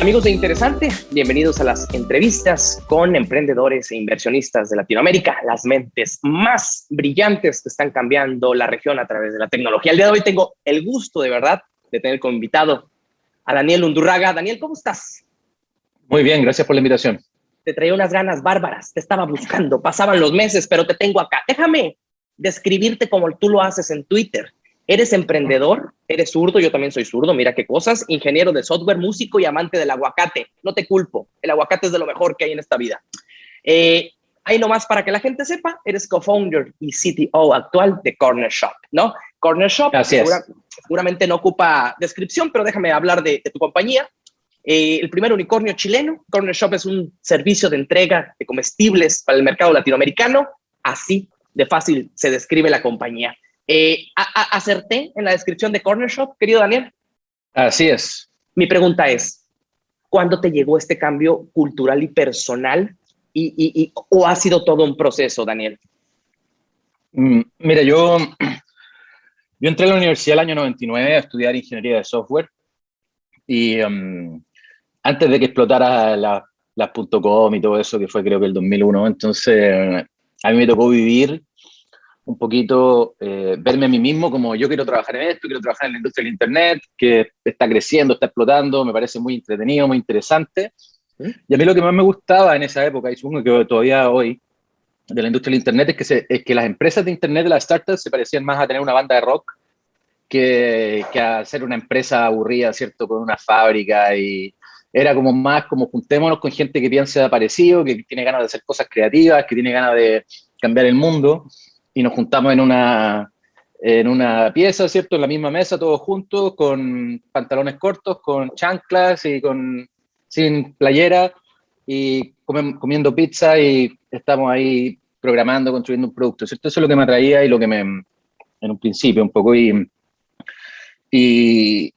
Amigos de Interesante, bienvenidos a las entrevistas con emprendedores e inversionistas de Latinoamérica, las mentes más brillantes que están cambiando la región a través de la tecnología. El día de hoy tengo el gusto, de verdad, de tener como invitado a Daniel Undurraga. Daniel, ¿cómo estás? Muy bien, gracias por la invitación. Te traía unas ganas bárbaras, te estaba buscando, pasaban los meses, pero te tengo acá. Déjame describirte como tú lo haces en Twitter. Eres emprendedor, eres zurdo, yo también soy zurdo, mira qué cosas, ingeniero de software, músico y amante del aguacate. No te culpo, el aguacate es de lo mejor que hay en esta vida. Eh, ahí nomás para que la gente sepa, eres co-founder y CTO actual de Corner Shop, ¿no? Corner Shop seguramente no ocupa descripción, pero déjame hablar de, tu compañía. Eh, el primer unicornio chileno, Corner Shop es un servicio de entrega de comestibles para el mercado latinoamericano. Así de fácil se describe la compañía. Eh, ¿Acerté en la descripción de Corner Shop, querido Daniel? Así es. Mi pregunta es, ¿cuándo te llegó este cambio cultural y personal? Y, ¿O ha sido todo un proceso, Daniel? Mm, mira, yo, yo entré a la universidad el año 99 a estudiar ingeniería de software y um, antes de que explotara las la .com y todo eso, que fue creo que el 2001, entonces a mí me tocó vivir un poquito eh, verme a mí mismo como yo quiero trabajar en esto, quiero trabajar en la industria del Internet, que está creciendo, está explotando, me parece muy entretenido, muy interesante. ¿Mm? Y a mí lo que más me gustaba en esa época, y supongo que todavía hoy, de la industria del Internet, es que, se, es que las empresas de Internet, de las startups, se parecían más a tener una banda de rock que, que a ser una empresa aburrida, ¿cierto? Con una fábrica y era como más como juntémonos con gente que piensa parecido, que tiene ganas de hacer cosas creativas, que tiene ganas de cambiar el mundo y nos juntamos en una, en una pieza, ¿cierto? En la misma mesa, todos juntos, con pantalones cortos, con chanclas y con, sin playera, y comiendo pizza y estamos ahí programando, construyendo un producto, ¿cierto? Eso es lo que me atraía y lo que me, en un principio, un poco, y, y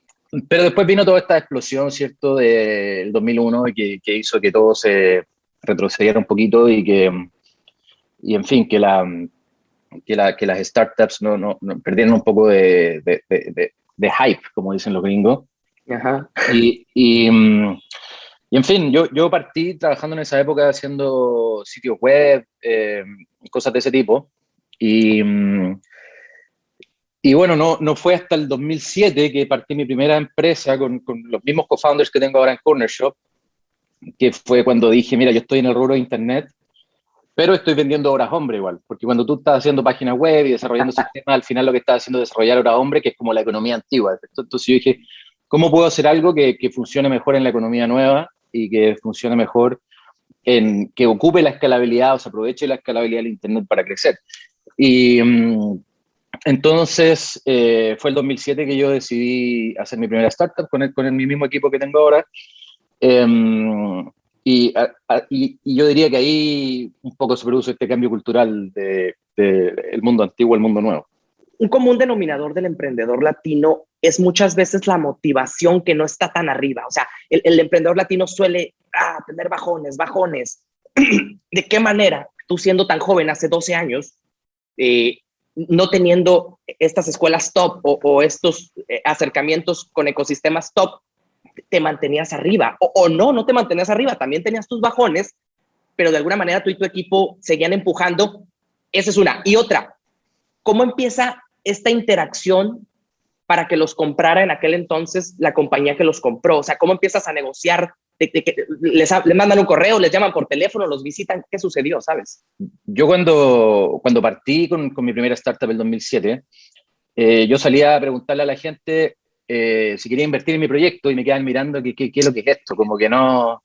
pero después vino toda esta explosión, ¿cierto? Del 2001 que, que hizo que todo se retrocediera un poquito y que, y en fin, que la, que, la, que las startups no, no, perdieron un poco de, de, de, hype, como dicen los gringos. Ajá. Y, y, mm, y, en fin, yo, yo partí trabajando en esa época haciendo sitios web, eh, cosas de ese tipo. Y, mm, y bueno, no, no fue hasta el 2007 que partí mi primera empresa con, con los mismos co-founders que tengo ahora en Corner Shop, que fue cuando dije, mira, yo estoy en el rubro de Internet, pero estoy vendiendo horas hombre igual, porque cuando tú estás haciendo páginas web y desarrollando sistemas, al final lo que estás haciendo es desarrollar horas hombre, que es como la economía antigua. Entonces yo dije, ¿cómo puedo hacer algo que, que funcione mejor en la economía nueva y que funcione mejor en que ocupe la escalabilidad o se aproveche la escalabilidad del Internet para crecer? Y mm, entonces eh, fue el 2007 que yo decidí hacer mi primera startup con, el, con el, mi mismo equipo que tengo ahora. Eh, y, y, yo diría que ahí un poco se produce este cambio cultural del de, mundo antiguo al mundo nuevo. Un común denominador del emprendedor latino es muchas veces la motivación que no está tan arriba. O sea, el, el emprendedor latino suele ah, tener bajones, bajones. ¿De qué manera tú siendo tan joven, hace 12 años, eh, no teniendo estas escuelas top o, o estos eh, acercamientos con ecosistemas top, te mantenías arriba. O, no, no te mantenías arriba, también tenías tus bajones, pero de alguna manera tú y tu equipo seguían empujando. Esa es una. Y otra, ¿cómo empieza esta interacción para que los comprara en aquel entonces la compañía que los compró? O sea, ¿cómo empiezas a negociar? Les, mandan un correo, les llaman por teléfono, los visitan. ¿Qué sucedió, sabes? Yo cuando, cuando partí con, con mi primera startup el 2007, eh, yo salía a preguntarle a la gente eh, si quería invertir en mi proyecto y me quedaban mirando qué, qué, es lo que es esto, como que no...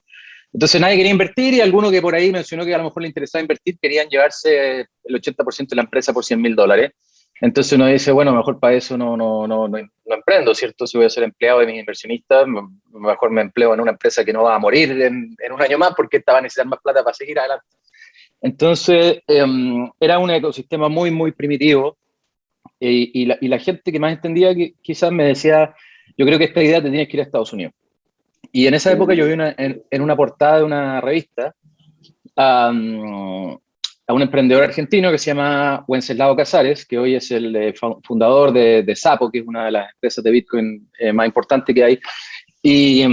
Entonces nadie quería invertir y alguno que por ahí mencionó que a lo mejor le interesaba invertir querían llevarse el 80% de la empresa por 100 mil dólares. Entonces uno dice, bueno, mejor para eso no, no, no, no, emprendo, ¿cierto? Si voy a ser empleado de mis inversionistas, mejor me empleo en una empresa que no va a morir en, en un año más porque esta va a necesitar más plata para seguir adelante. Entonces, em, era un ecosistema muy, muy primitivo y, la, y, la, gente que más entendía que, quizás me decía, yo creo que esta idea te tienes que ir a Estados Unidos. Y en esa época yo vi una, en, una portada de una revista a un emprendedor argentino que se llama Wenceslao Casares, que hoy es el eh, fundador de, de, Sapo, que es una de las empresas de Bitcoin eh, más importantes que hay. Y,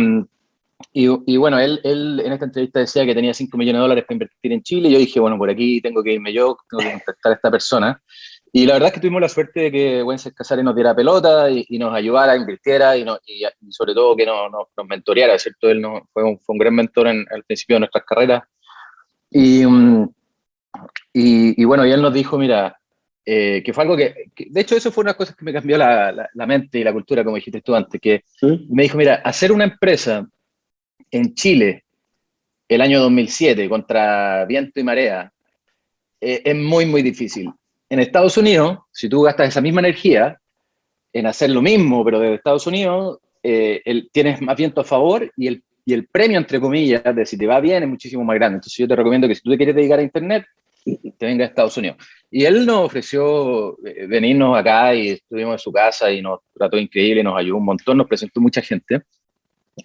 Y, bueno, él, él, en esta entrevista decía que tenía 5 millones de dólares para invertir en Chile. Y yo dije, bueno, por aquí tengo que irme yo, tengo que contactar a esta persona. Y la verdad es que tuvimos la suerte de que Wences Casares nos diera pelota y, nos ayudara, invirtiera y, y, sobre todo que nos, nos, mentoreara, ¿cierto? Él no, fue, un, fue un gran mentor en, al principio de nuestras carreras. Y, mm, y, bueno, y él nos dijo, mira, eh, que fue algo que, de hecho eso fue una cosa que me cambió la, la, mente y la cultura, como dijiste tú antes, que me dijo, mira, hacer una empresa en Chile el año 2007 contra viento y marea eh, es muy, muy difícil. En Estados Unidos, si tú gastas esa misma energía en hacer lo mismo, pero de Estados Unidos, eh, el, tienes más viento a favor y el, y el premio, entre comillas, de si te va bien es muchísimo más grande. Entonces yo te recomiendo que si tú te quieres dedicar a Internet, te venga a Estados Unidos. Y él nos ofreció eh, venirnos acá y estuvimos en su casa y nos trató increíble, nos ayudó un montón, nos presentó mucha gente.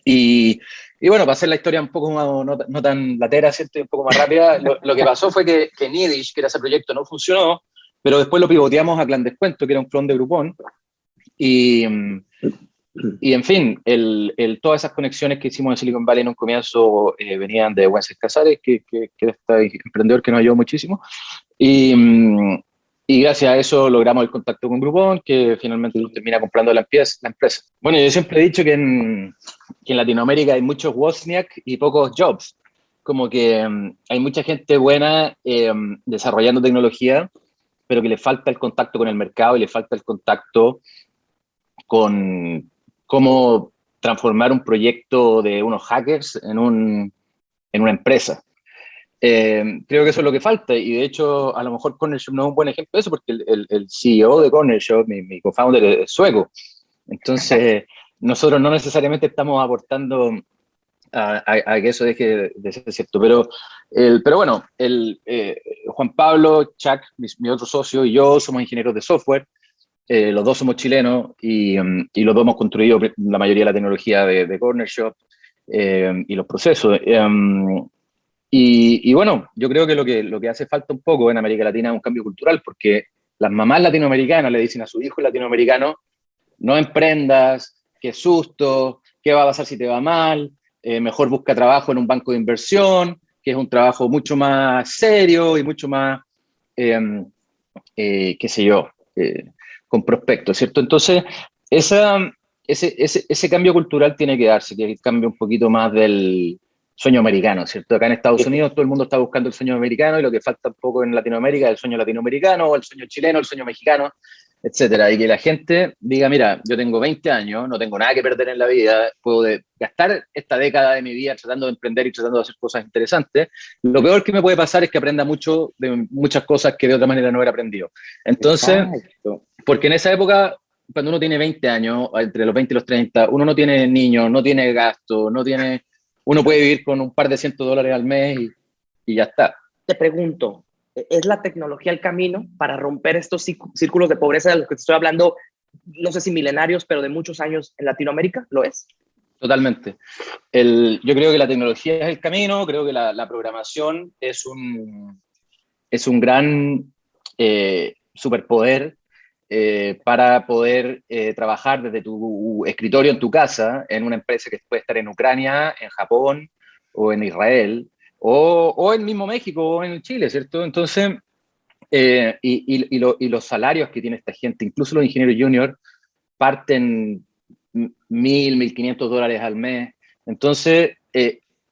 Y, y bueno, para hacer la historia un poco más, no, tan latera, ¿cierto? un poco más rápida, lo, que pasó fue que, que Nidish, que era ese proyecto, no funcionó, pero después lo pivoteamos a Clan Descuento, que era un clon de Groupon, y, y en fin, el, el, todas esas conexiones que hicimos en Silicon Valley en un comienzo eh, venían de Wences Casares, que, que, que este emprendedor que nos ayudó muchísimo, y, y gracias a eso logramos el contacto con Groupon, que finalmente nos termina comprando la empresa, la empresa. Bueno, yo siempre he dicho que en, que en Latinoamérica hay muchos Wozniak y pocos Jobs. Como que um, hay mucha gente buena eh, desarrollando tecnología, pero que le falta el contacto con el mercado y le falta el contacto con cómo transformar un proyecto de unos hackers en, un, en una empresa. Eh, creo que eso es lo que falta y de hecho a lo mejor Corner Shop no es un buen ejemplo de eso porque el, CEO de Corner Shop, mi, mi co-founder es sueco. Entonces nosotros no necesariamente estamos aportando a, a, que eso deje de ser cierto. Pero, el, pero bueno, el, eh, Juan Pablo, Chuck, mi, otro socio y yo somos ingenieros de software. Eh, los dos somos chilenos y, um, y, los dos hemos construido la mayoría de la tecnología de, de Corner Shop eh, y los procesos. Um, y, y, bueno, yo creo que lo, que lo que hace falta un poco en América Latina es un cambio cultural, porque las mamás latinoamericanas le dicen a su hijo latinoamericano, no emprendas, qué susto, qué va a pasar si te va mal, eh, mejor busca trabajo en un banco de inversión, que es un trabajo mucho más serio y mucho más, em, eh, qué sé yo, eh, con prospectos, ¿cierto? Entonces, esa, ese, ese, ese cambio cultural tiene que darse, que cambie un poquito más del, sueño americano, ¿cierto? Acá en Estados Unidos todo el mundo está buscando el sueño americano y lo que falta un poco en Latinoamérica es el sueño latinoamericano, o el sueño chileno, el sueño mexicano, etcétera. Y que la gente diga, mira, yo tengo 20 años, no tengo nada que perder en la vida, puedo gastar esta década de mi vida tratando de emprender y tratando de hacer cosas interesantes. Lo peor que me puede pasar es que aprenda mucho de muchas cosas que de otra manera no hubiera aprendido. Entonces, porque en esa época cuando uno tiene 20 años, entre los 20 y los 30, uno no tiene niños, no tiene gasto, no tiene uno puede vivir con un par de cientos dólares al mes y, ya está. Te pregunto, ¿es la tecnología el camino para romper estos círculos de pobreza de los que te estoy hablando, no sé si milenarios, pero de muchos años en Latinoamérica? ¿Lo es? Totalmente. El, yo creo que la tecnología es el camino, creo que la, programación es un, es un gran eh, superpoder eh, para poder eh, trabajar desde tu escritorio en tu casa en una empresa que puede estar en Ucrania, en Japón o en Israel o, o en mismo México o en Chile, ¿cierto? Entonces, eh, y, los salarios que tiene esta gente, incluso los ingenieros junior, parten mil, mil quinientos dólares al mes. Entonces,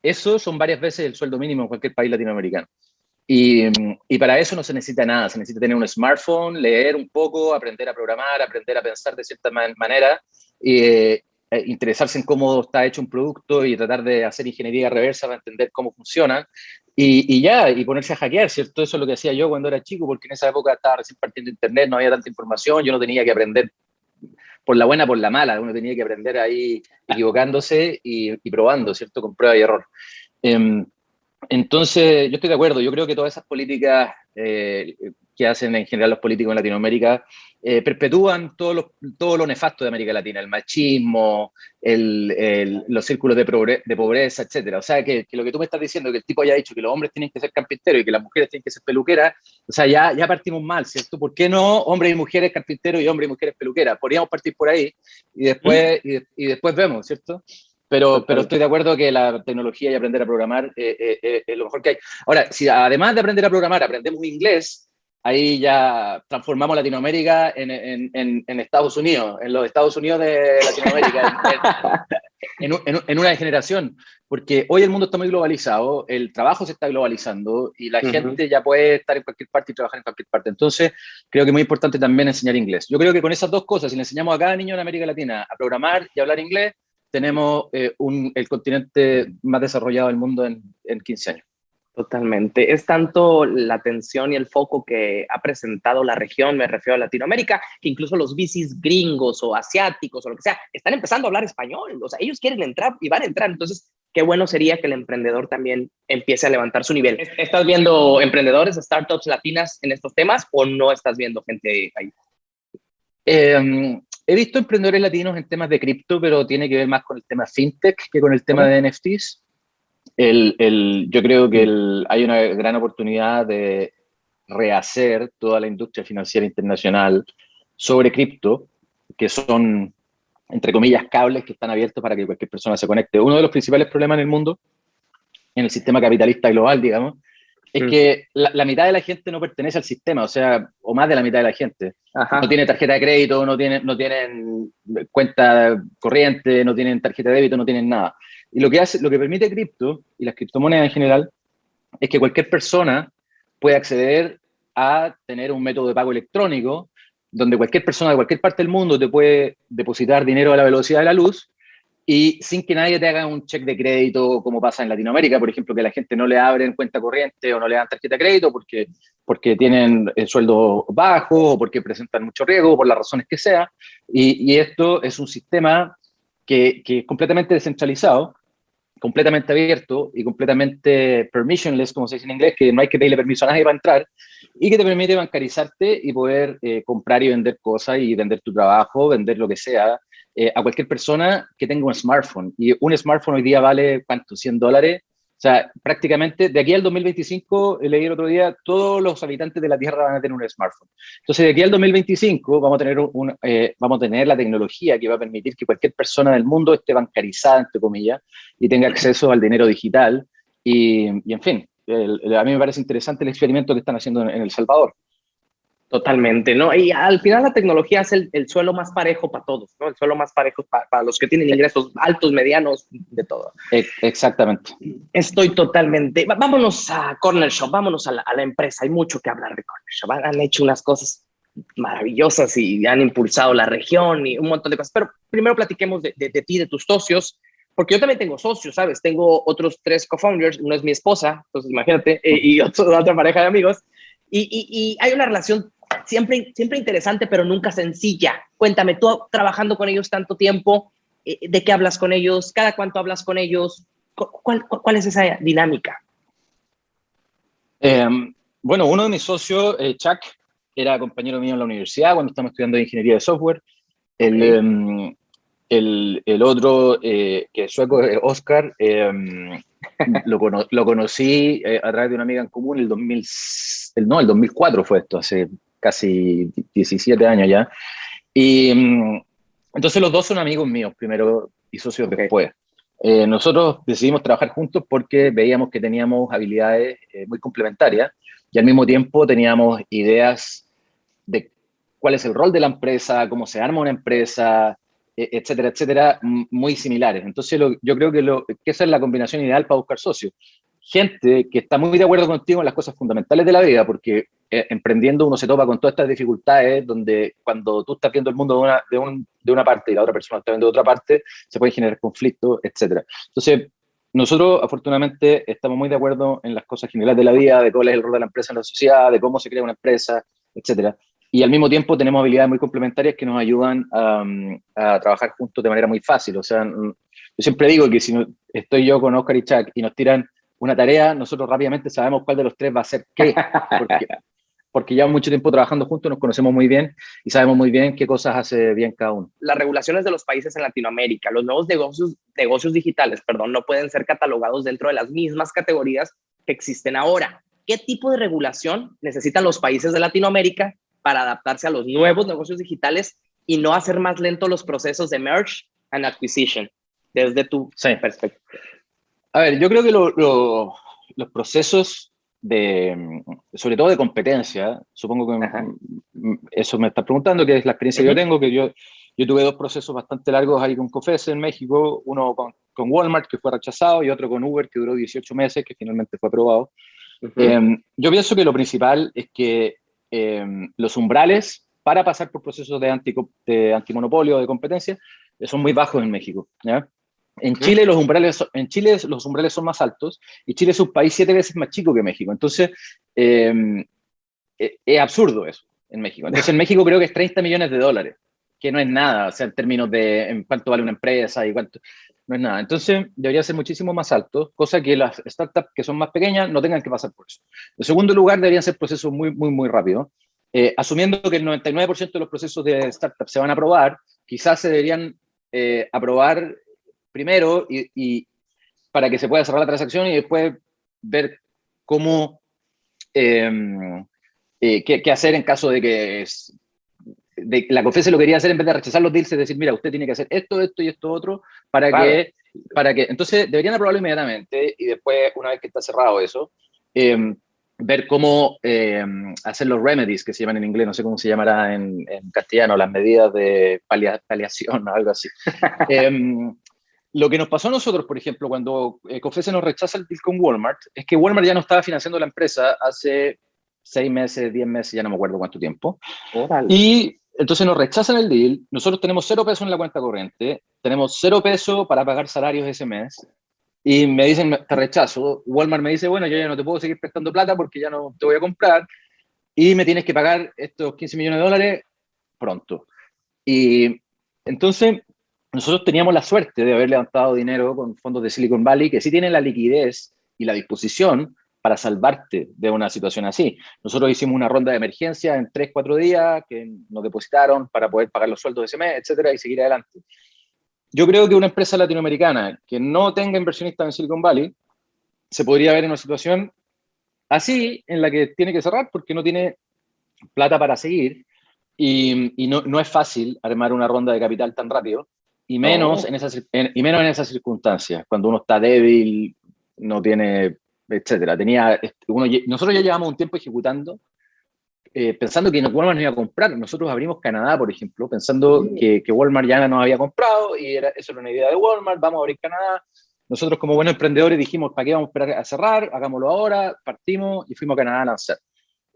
eso son varias veces el sueldo mínimo en cualquier país latinoamericano. Y, para eso no se necesita nada, se necesita tener un smartphone, leer un poco, aprender a programar, aprender a pensar de cierta manera, eh, interesarse en cómo está hecho un producto y tratar de hacer ingeniería reversa para entender cómo funciona. Y, ya, y ponerse a hackear, ¿cierto? Eso es lo que hacía yo cuando era chico, porque en esa época estaba recién partiendo internet, no había tanta información, yo no tenía que aprender por la buena, por la mala, uno tenía que aprender ahí equivocándose y, probando, ¿cierto? Con prueba y error. Eh, entonces, yo estoy de acuerdo. Yo creo que todas esas políticas eh, que hacen en general los políticos en Latinoamérica eh, perpetúan todo lo, todo lo nefasto de América Latina, el machismo, el, los círculos de, de, pobreza, etc. O sea, que, lo que tú me estás diciendo, que el tipo haya dicho que los hombres tienen que ser carpinteros y que las mujeres tienen que ser peluqueras, o sea, ya, ya partimos mal, ¿cierto? ¿Por qué no hombres y mujeres carpinteros y hombres y mujeres peluqueras? Podríamos partir por ahí y después, y, y después vemos, ¿cierto? Pero, pero estoy de acuerdo que la tecnología y aprender a programar es lo mejor que hay. Ahora, si además de aprender a programar aprendemos inglés, ahí ya transformamos Latinoamérica en, en, en, Estados Unidos, en los Estados Unidos de Latinoamérica, en, una generación, porque hoy el mundo está muy globalizado, el trabajo se está globalizando y la gente ya puede estar en cualquier parte y trabajar en cualquier parte. Entonces, creo que es muy importante también enseñar inglés. Yo creo que con esas dos cosas, si le enseñamos a cada niño en América Latina a programar y hablar inglés, tenemos eh, un, el continente más desarrollado del mundo en, en 15 años. Totalmente. Es tanto la atención y el foco que ha presentado la región, me refiero a Latinoamérica, que incluso los bicis gringos o asiáticos o lo que sea, están empezando a hablar español. O sea, ellos quieren entrar y van a entrar. Entonces, qué bueno sería que el emprendedor también empiece a levantar su nivel. ¿Estás viendo emprendedores, startups latinas en estos temas o no estás viendo gente ahí? Em, he visto emprendedores latinos en temas de cripto, pero tiene que ver más con el tema fintech que con el tema de NFTs el, el, yo creo que el, hay una gran oportunidad de rehacer toda la industria financiera internacional sobre cripto, que son, entre comillas, cables que están abiertos para que cualquier persona se conecte. Uno de los principales problemas en el mundo, en el sistema capitalista global, digamos, es mm. que la, mitad de la gente no pertenece al sistema, o sea, o más de la mitad de la gente. No tiene tarjeta de crédito, no tienen, no tienen cuenta corriente, no tienen tarjeta de débito, no tienen nada. Y lo que, hace, lo que permite cripto y las criptomonedas en general es que cualquier persona puede acceder a tener un método de pago electrónico donde cualquier persona de cualquier parte del mundo te puede depositar dinero a la velocidad de la luz y sin que nadie te haga un cheque de crédito como pasa en Latinoamérica, por ejemplo, que la gente no le abren cuenta corriente o no le dan tarjeta de crédito porque, porque tienen el sueldo bajo o porque presentan mucho riesgo, por las razones que sea. Y esto es un sistema que, es completamente descentralizado, completamente abierto y completamente permissionless, como se dice en inglés, que no hay que pedirle permiso a nadie para entrar, y que te permite bancarizarte y poder eh, comprar y vender cosas y vender tu trabajo, vender lo que sea, eh, a cualquier persona que tenga un smartphone. Y un smartphone hoy día vale, ¿cuánto? ¿100 dólares? O sea, prácticamente de aquí al 2025, leí el otro día, todos los habitantes de la Tierra van a tener un smartphone. Entonces, de aquí al 2025 vamos a tener, eh, vamos a tener la tecnología que va a permitir que cualquier persona del mundo esté bancarizada, entre comillas, y tenga acceso al dinero digital. Y, y en fin, a mí me parece interesante el experimento que están haciendo en El Salvador. Totalmente, ¿no? Y al final la tecnología es el, el suelo más parejo para todos, ¿no? El suelo más parejo para, los que tienen ingresos altos, medianos, de todo. Exactamente. Estoy totalmente... Vámonos a Corner Shop, vámonos a la, a la empresa. Hay mucho que hablar de Corner Shop. Han hecho unas cosas maravillosas y han impulsado la región y un montón de cosas. Pero primero platiquemos de, de, de ti, de tus socios, porque yo también tengo socios, ¿sabes? Tengo otros tres co-founders, uno es mi esposa, entonces imagínate, y, otro, otra pareja de amigos. Y, y, y, hay una relación siempre, siempre interesante, pero nunca sencilla. Cuéntame, tú trabajando con ellos tanto tiempo, eh, ¿de qué hablas con ellos? ¿Cada cuánto hablas con ellos? ¿Cuál, cuál es esa dinámica? Em, bueno, uno de mis socios, eh, Chuck, era compañero mío en la universidad cuando estamos estudiando ingeniería de software. El, em, el, el, otro, eh, que es sueco, Oscar, em, lo, lo, conocí a través de una amiga en común el 2000, el, no, el 2004 fue esto, hace casi 17 años ya. Y mm, entonces los dos son amigos míos, primero y socios después. Eh, nosotros decidimos trabajar juntos porque veíamos que teníamos habilidades eh, muy complementarias y al mismo tiempo teníamos ideas de cuál es el rol de la empresa, cómo se arma una empresa, e, etcétera, etcétera, muy similares. Entonces yo creo que, lo, que esa es la combinación ideal para buscar socios gente que está muy de acuerdo contigo en las cosas fundamentales de la vida, porque eh, emprendiendo uno se topa con todas estas dificultades, donde cuando tú estás viendo el mundo de una, de, un, de una parte y la otra persona está viendo de otra parte, se pueden generar conflictos, etc. Entonces, nosotros afortunadamente estamos muy de acuerdo en las cosas generales de la vida, de cuál es el rol de la empresa en la sociedad, de cómo se crea una empresa, etc. Y al mismo tiempo tenemos habilidades muy complementarias que nos ayudan a, a trabajar juntos de manera muy fácil. O sea, yo siempre digo que si estoy yo con Oscar y Chuck y nos tiran una tarea, nosotros rápidamente sabemos cuál de los tres va a ser qué, porque, porque llevamos mucho tiempo trabajando juntos, nos conocemos muy bien y sabemos muy bien qué cosas hace bien cada uno. Las regulaciones de los países en Latinoamérica, los nuevos negocios, negocios digitales, perdón, no pueden ser catalogados dentro de las mismas categorías que existen ahora. ¿Qué tipo de regulación necesitan los países de Latinoamérica para adaptarse a los nuevos negocios digitales y no hacer más lento los procesos de merge and acquisition? desde tu perspectiva. A ver, yo creo que los procesos de, sobre todo de competencia, supongo que eso me está preguntando, que es la experiencia que yo tengo, que yo, yo tuve dos procesos bastante largos ahí con COFES en México, uno con, con, Walmart, que fue rechazado, y otro con Uber, que duró 18 meses, que finalmente fue aprobado. Em, yo pienso que lo principal es que em, los umbrales para pasar por procesos de, anti, de antimonopolio, de competencia, son muy bajos en México. ¿ya? En Chile, los umbrales, en Chile los umbrales son más altos y Chile es un país siete veces más chico que México. Entonces, em, e, es absurdo eso en México. Entonces, en México creo que es 30 millones de dólares, que no es nada, o sea, en términos de en cuánto vale una empresa y cuánto, no es nada. Entonces, debería ser muchísimo más alto, cosa que las startups que son más pequeñas no tengan que pasar por eso. En segundo lugar, deberían ser procesos muy, muy, muy rápidos. Eh, asumiendo que el 99% de los procesos de startups se van a aprobar, quizás se deberían eh, aprobar primero y, para que se pueda cerrar la transacción y después ver cómo, em, eh, qué, hacer en caso de que es, de, la COFESE lo quería hacer en vez de rechazar los deals, es decir, mira, usted tiene que hacer esto, esto y esto otro, para que, para que, entonces deberían aprobarlo inmediatamente y después, una vez que está cerrado eso, em, ver cómo em, hacer los remedies, que se llaman en inglés, no sé cómo se llamará en, castellano, las medidas de paliación o algo así. Lo que nos pasó a nosotros, por ejemplo, cuando eh, Confese nos rechaza el deal con Walmart, es que Walmart ya no estaba financiando la empresa hace seis meses, diez meses, ya no me acuerdo cuánto tiempo. Y entonces nos rechazan el deal, nosotros tenemos cero pesos en la cuenta corriente, tenemos cero pesos para pagar salarios ese mes, y me dicen, te rechazo. Walmart me dice, bueno, yo ya no te puedo seguir prestando plata porque ya no te voy a comprar, y me tienes que pagar estos 15 millones de dólares pronto. Y entonces nosotros teníamos la suerte de haber levantado dinero con fondos de Silicon Valley que sí tienen la liquidez y la disposición para salvarte de una situación así. Nosotros hicimos una ronda de emergencia en 3, 4 días que nos depositaron para poder pagar los sueldos de ese mes, etcétera, y seguir adelante. Yo creo que una empresa latinoamericana que no tenga inversionistas en Silicon Valley se podría ver en una situación así, en la que tiene que cerrar porque no tiene plata para seguir y, no, no, es fácil armar una ronda de capital tan rápido. Y menos, en esas, y menos en esas circunstancias, cuando uno está débil, no tiene, etcétera. Tenía, uno, nosotros ya llevamos un tiempo ejecutando, eh, pensando que Walmart nos iba a comprar. Nosotros abrimos Canadá, por ejemplo, pensando que, que, Walmart ya nos había comprado y era, eso era una idea de Walmart, vamos a abrir Canadá. Nosotros como buenos emprendedores dijimos, ¿para qué vamos a esperar a cerrar? Hagámoslo ahora, partimos y fuimos a Canadá a lanzar.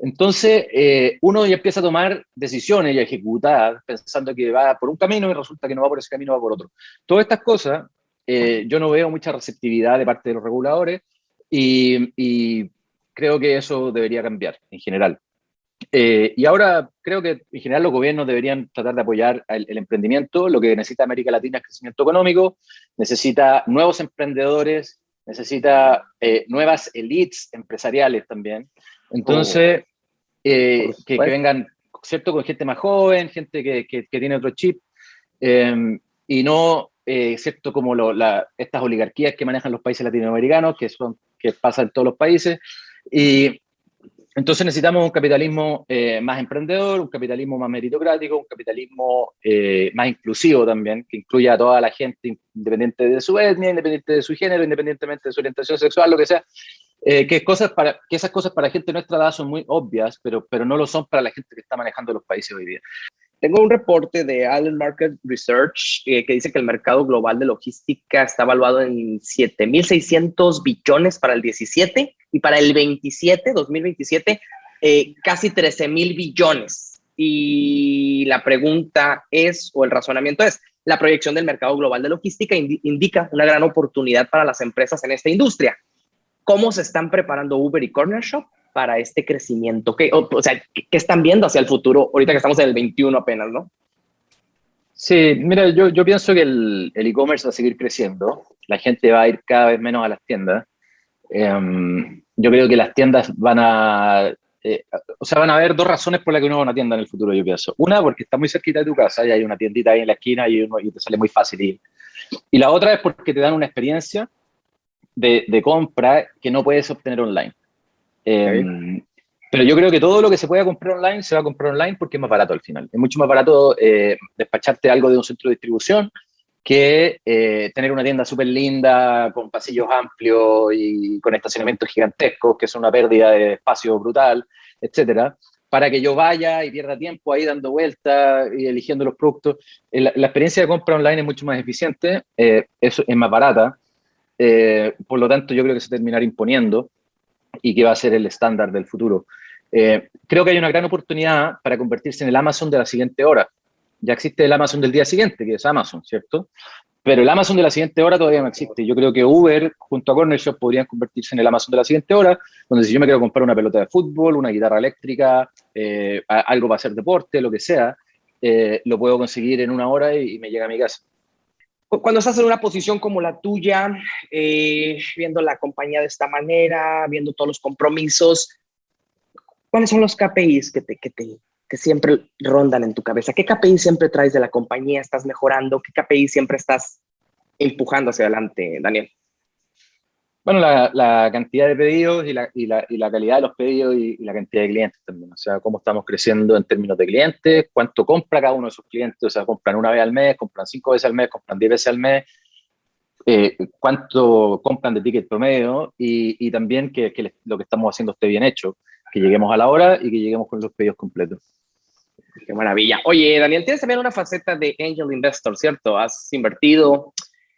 Entonces, eh, uno ya empieza a tomar decisiones y a ejecutar pensando que va por un camino y resulta que no va por ese camino, va por otro. Todas estas cosas, eh, yo no veo mucha receptividad de parte de los reguladores y, creo que eso debería cambiar en general. Eh, y ahora creo que en general los gobiernos deberían tratar de apoyar el, emprendimiento. Lo que necesita América Latina es crecimiento económico, necesita nuevos emprendedores, necesita nuevas elites empresariales también. Entonces, eh, que, vengan, ¿cierto? Con gente más joven, gente que, que, tiene otro chip, em, y no, eh, ¿cierto? Como lo, la, estas oligarquías que manejan los países latinoamericanos, que, son, que pasan en todos los países. Y entonces necesitamos un capitalismo eh, más emprendedor, un capitalismo más meritocrático, un capitalismo más inclusivo también, que incluya a toda la gente, independiente de su etnia, independiente de su género, independientemente de su orientación sexual, lo que sea, eh, que, cosas para, que esas cosas para gente de nuestra edad son muy obvias, pero, pero no lo son para la gente que está manejando los países hoy día. Tengo un reporte de Allen Market Research eh, que dice que el mercado global de logística está evaluado en 7.600 billones para el 17 y para el 27, 2027, eh, casi 13.000 billones. Y la pregunta es, o el razonamiento es, la proyección del mercado global de logística indica una gran oportunidad para las empresas en esta industria cómo se están preparando Uber y Corner Shop para este crecimiento. ¿Qué, o, sea, ¿qué, están viendo hacia el futuro ahorita que estamos en el 21 apenas, no? Sí, mira, yo, yo pienso que el e-commerce va a seguir creciendo. La gente va a ir cada vez menos a las tiendas. Em, yo creo que las tiendas van a... Eh, o sea, van a haber dos razones por las que uno va a una tienda en el futuro, yo pienso. Una, porque está muy cerquita de tu casa y hay una tiendita ahí en la esquina y, uno, y te sale muy fácil ir. Y la otra es porque te dan una experiencia de, compra que no puedes obtener online. Em, pero yo creo que todo lo que se pueda comprar online se va a comprar online porque es más barato al final. Es mucho más barato eh, despacharte algo de un centro de distribución que eh, tener una tienda súper linda, con pasillos amplios y con estacionamientos gigantescos, que es una pérdida de espacio brutal, etcétera, para que yo vaya y pierda tiempo ahí dando vueltas y eligiendo los productos. Eh, la, experiencia de compra online es mucho más eficiente, eh, es, es, más barata, por lo tanto yo creo que se terminará imponiendo y que va a ser el estándar del futuro. creo que hay una gran oportunidad para convertirse en el Amazon de la siguiente hora ya existe el Amazon del día siguiente, que es Amazon, ¿cierto? Pero el Amazon de la siguiente hora todavía no existe. Yo creo que Uber junto a Corner Shop podrían convertirse en el Amazon de la siguiente hora, donde si yo me quiero comprar una pelota de fútbol, una guitarra eléctrica, eh, algo para hacer deporte, lo que sea, eh, lo puedo conseguir en una hora y, me llega a mi casa. Cuando estás en una posición como la tuya, eh, viendo la compañía de esta manera, viendo todos los compromisos, ¿cuáles son los KPIs que te, que te, que siempre rondan en tu cabeza? ¿Qué KPI siempre traes de la compañía? ¿Estás mejorando? ¿Qué KPI siempre estás empujando hacia adelante, Daniel? Bueno, la, cantidad de pedidos y la, y, la, calidad de los pedidos y, la cantidad de clientes también. O sea, cómo estamos creciendo en términos de clientes, cuánto compra cada uno de sus clientes. O sea, compran una vez al mes, compran cinco veces al mes, compran diez veces al mes. Eh, cuánto compran de ticket promedio y, también que, que lo que estamos haciendo esté bien hecho, que lleguemos a la hora y que lleguemos con los pedidos completos. Qué maravilla. Oye, Daniel, tienes también una faceta de angel investor, ¿cierto? Has invertido.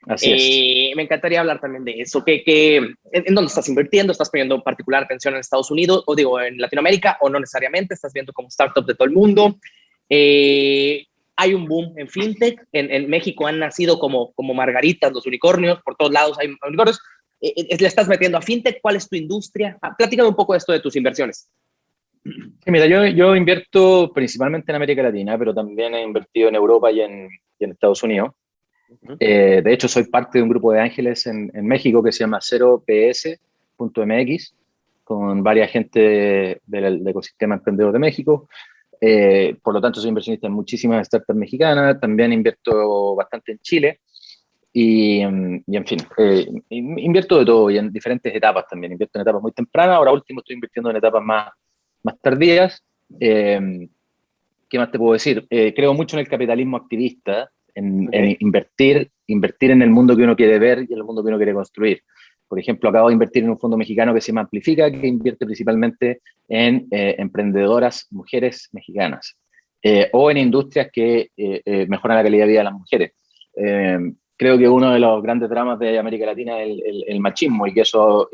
Así es. Eh, me encantaría hablar también de eso. ¿Qué, qué, en, dónde estás invirtiendo? ¿Estás poniendo particular atención en Estados Unidos o digo en Latinoamérica o no necesariamente? ¿Estás viendo como startup de todo el mundo? Eh, hay un boom en fintech. En, en, México han nacido como, como margaritas los unicornios. Por todos lados hay unicornios. Eh, ¿Le estás metiendo a fintech? ¿Cuál es tu industria? Ah, platícame un poco de esto de tus inversiones mira, yo, yo, invierto principalmente en América Latina, pero también he invertido en Europa y en, en Estados Unidos. Eh, de hecho, soy parte de un grupo de ángeles en, México que se llama 0ps.mx, con varias gente del, ecosistema emprendedor de México. Eh, por lo tanto, soy inversionista en muchísimas startups mexicanas. También invierto bastante en Chile. Y, y, en fin, eh, invierto de todo y en diferentes etapas también. Invierto en etapas muy tempranas, ahora último estoy invirtiendo en etapas más, más tardías. Eh, ¿Qué más te puedo decir? Creo mucho en el capitalismo activista, en, invertir, invertir en el mundo que uno quiere ver y en el mundo que uno quiere construir. Por ejemplo, acabo de invertir en un fondo mexicano que se llama Amplifica, que invierte principalmente en eh, emprendedoras mujeres mexicanas o en industrias que mejoran la calidad de vida de las mujeres creo que uno de los grandes dramas de América Latina es el, machismo y que eso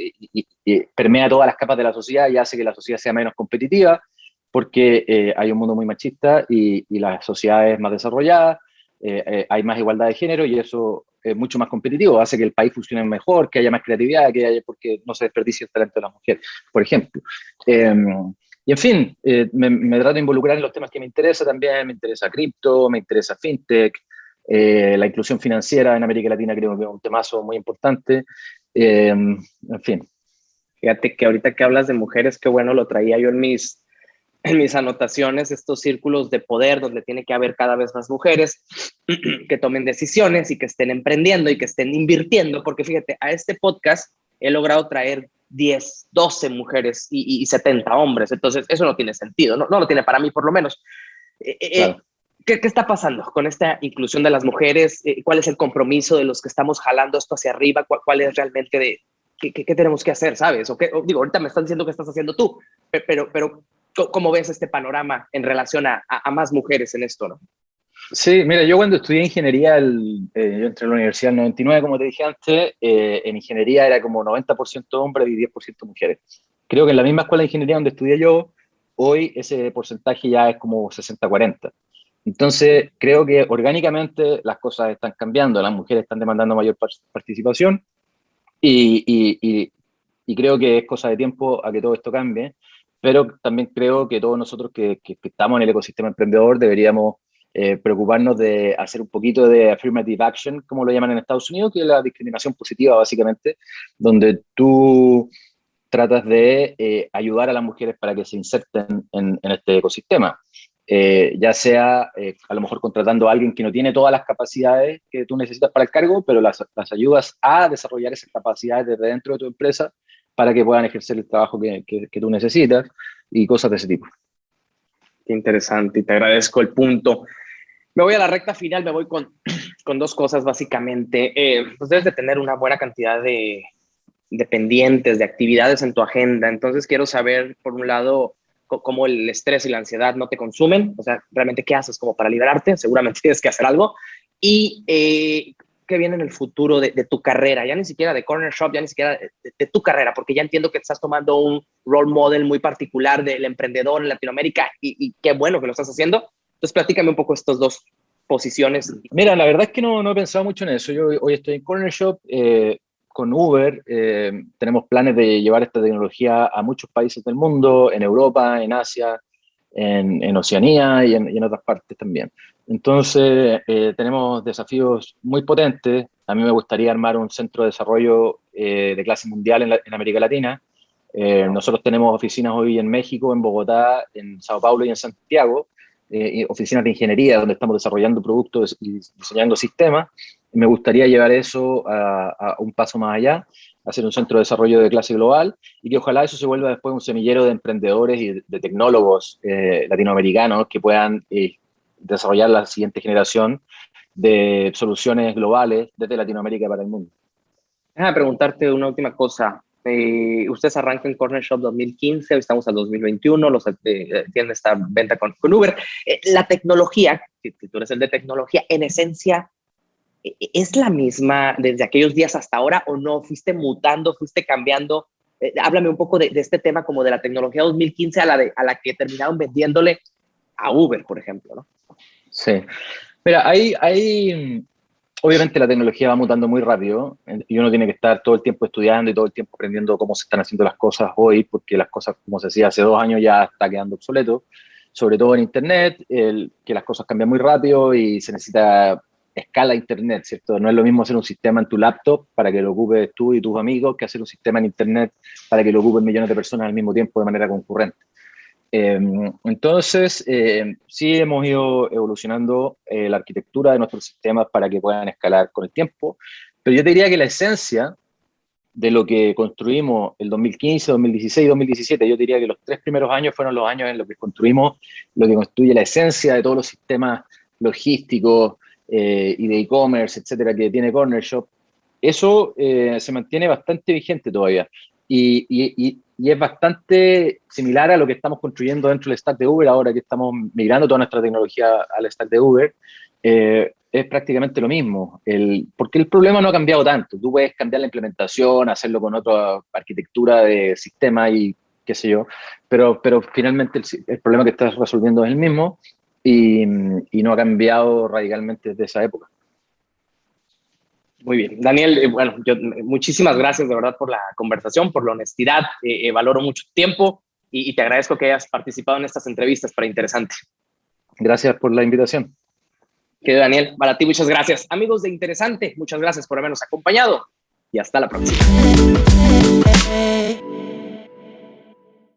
permea todas las capas de la sociedad y hace que la sociedad sea menos competitiva porque eh, hay un mundo muy machista y, las sociedades más desarrolladas, eh, eh, hay más igualdad de género y eso es mucho más competitivo, hace que el país funcione mejor, que haya más creatividad, que haya, porque no se desperdicie el talento de las mujeres, por ejemplo. Em, y en fin, me, me, trato de involucrar en los temas que me interesan también, me interesa cripto, me interesa fintech, eh, la inclusión financiera en América Latina creo que es un temazo muy importante. Eh, en fin. Fíjate que ahorita que hablas de mujeres, qué bueno lo traía yo en mis, en mis anotaciones, estos círculos de poder donde tiene que haber cada vez más mujeres que tomen decisiones y que estén emprendiendo y que estén invirtiendo, porque fíjate, a este podcast he logrado traer 10, 12 mujeres y, 70 hombres, entonces eso no tiene sentido, no, no lo tiene para mí por lo menos. Eh, ¿Qué, está pasando con esta inclusión de las mujeres? Eh, ¿Cuál es el compromiso de los que estamos jalando esto hacia arriba? ¿Cuál, es realmente de qué, qué, tenemos que hacer, sabes? O, qué, digo, ahorita me están diciendo que estás haciendo tú, pero, pero ¿cómo ves este panorama en relación a, a, más mujeres en esto, no? Sí, mira, yo cuando estudié ingeniería, el, eh, yo entré a la universidad en 99, como te dije antes, eh, en ingeniería era como 90% hombres y 10% mujeres. Creo que en la misma escuela de ingeniería donde estudié yo, hoy ese porcentaje ya es como 60-40. Entonces, creo que orgánicamente las cosas están cambiando, las mujeres están demandando mayor participación y, creo que es cosa de tiempo a que todo esto cambie, pero también creo que todos nosotros que, estamos en el ecosistema emprendedor deberíamos eh, preocuparnos de hacer un poquito de affirmative action, como lo llaman en Estados Unidos, que es la discriminación positiva básicamente, donde tú tratas de eh, ayudar a las mujeres para que se inserten en este ecosistema. Eh, ya sea a lo mejor contratando a alguien que no tiene todas las capacidades que tú necesitas para el cargo, pero las, las ayudas a desarrollar esas capacidades desde dentro de tu empresa para que puedan ejercer el trabajo que, que, tú necesitas y cosas de ese tipo. Qué interesante y te agradezco el punto. Me voy a la recta final, me voy con, con dos cosas básicamente. Eh, pues debes de tener una buena cantidad de, de pendientes, de actividades en tu agenda. Entonces quiero saber, por un lado, cómo el estrés y la ansiedad no te consumen, o sea, realmente qué haces como para liberarte, seguramente tienes que hacer algo, y eh, qué viene en el futuro de, tu carrera, ya ni siquiera de Corner Shop, ya ni siquiera de, tu carrera, porque ya entiendo que estás tomando un role model muy particular del emprendedor en Latinoamérica y, qué bueno que lo estás haciendo. Entonces, platícame un poco estas dos posiciones. Mira, la verdad es que no, no he pensado mucho en eso. Yo hoy estoy en Corner Shop, eh, con Uber eh, tenemos planes de llevar esta tecnología a muchos países del mundo, en Europa, en Asia, en, Oceanía y en, otras partes también. Entonces, eh, tenemos desafíos muy potentes. A mí me gustaría armar un centro de desarrollo eh, de clase mundial en, América Latina. nosotros tenemos oficinas hoy en México, en Bogotá, en Sao Paulo y en Santiago, oficinas de ingeniería donde estamos desarrollando productos y diseñando sistemas me gustaría llevar eso a, un paso más allá, hacer un centro de desarrollo de clase global y que ojalá eso se vuelva después un semillero de emprendedores y de, tecnólogos eh, latinoamericanos que puedan eh, desarrollar la siguiente generación de soluciones globales desde Latinoamérica para el mundo. Déjame preguntarte una última cosa. Eh, ustedes arrancan Corner Shop 2015, hoy estamos al 2021, los, tienen esta venta con, Uber. la tecnología, si tú eres el de tecnología, en esencia, ¿E-, e-, ¿es la misma desde aquellos días hasta ahora o no? ¿Fuiste mutando, fuiste cambiando? Eh, háblame un poco de, este tema como de la tecnología 2015 a la, de, a la que terminaron vendiéndole a Uber, por ejemplo, ¿no? Sí. Mira, hay, hay, obviamente la tecnología va mutando muy rápido y uno tiene que estar todo el tiempo estudiando y todo el tiempo aprendiendo cómo se están haciendo las cosas hoy, porque las cosas, como se decía hace dos años, ya está quedando obsoleto, sobre todo en Internet, que las cosas cambian muy rápido y se necesita escala Internet, ¿cierto? No es lo mismo hacer un sistema en tu laptop para que lo ocupes tú y tus amigos que hacer un sistema en Internet para que lo ocupen millones de personas al mismo tiempo de manera concurrente. Em, entonces, eh, sí hemos ido evolucionando eh, la arquitectura de nuestros sistemas para que puedan escalar con el tiempo, pero yo te diría que la esencia de lo que construimos el 2015, 2016, 2017, yo diría que los tres primeros años fueron los años en los que construimos lo que construye la esencia de todos los sistemas logísticos, eh, y de e-commerce, etcétera, que tiene Corner Shop, eso eh, se mantiene bastante vigente todavía. Y, y, y, es bastante similar a lo que estamos construyendo dentro del stack de Uber, ahora que estamos migrando toda nuestra tecnología al stack de Uber. Eh, es prácticamente lo mismo, el, porque el problema no ha cambiado tanto. Tú puedes cambiar la implementación, hacerlo con otra arquitectura de sistema y qué sé yo, pero, pero finalmente el, el problema que estás resolviendo es el mismo y, no ha cambiado radicalmente desde esa época. Muy bien. Daniel, eh, bueno, yo, muchísimas gracias de verdad por la conversación, por la honestidad. Eh, eh, valoro mucho tiempo y, te agradezco que hayas participado en estas entrevistas para Interesante. Gracias por la invitación. Que Daniel, para ti muchas gracias. Amigos de Interesante, muchas gracias por habernos acompañado y hasta la próxima.